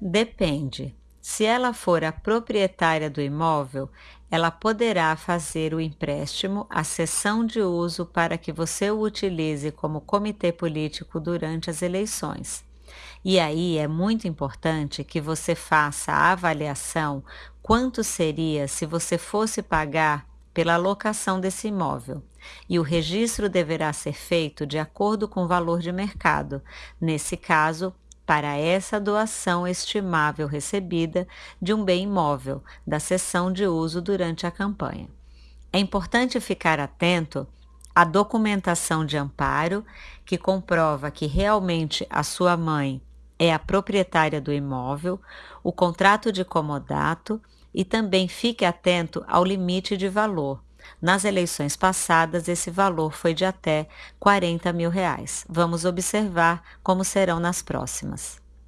Depende. Se ela for a proprietária do imóvel, ela poderá fazer o empréstimo à cessão de uso para que você o utilize como comitê político durante as eleições. E aí é muito importante que você faça a avaliação quanto seria se você fosse pagar pela locação desse imóvel. E o registro deverá ser feito de acordo com o valor de mercado. Nesse caso, para essa doação estimável recebida de um bem imóvel da sessão de uso durante a campanha. É importante ficar atento à documentação de amparo que comprova que realmente a sua mãe é a proprietária do imóvel, o contrato de comodato e também fique atento ao limite de valor. Nas eleições passadas, esse valor foi de até 40 mil reais. Vamos observar como serão nas próximas.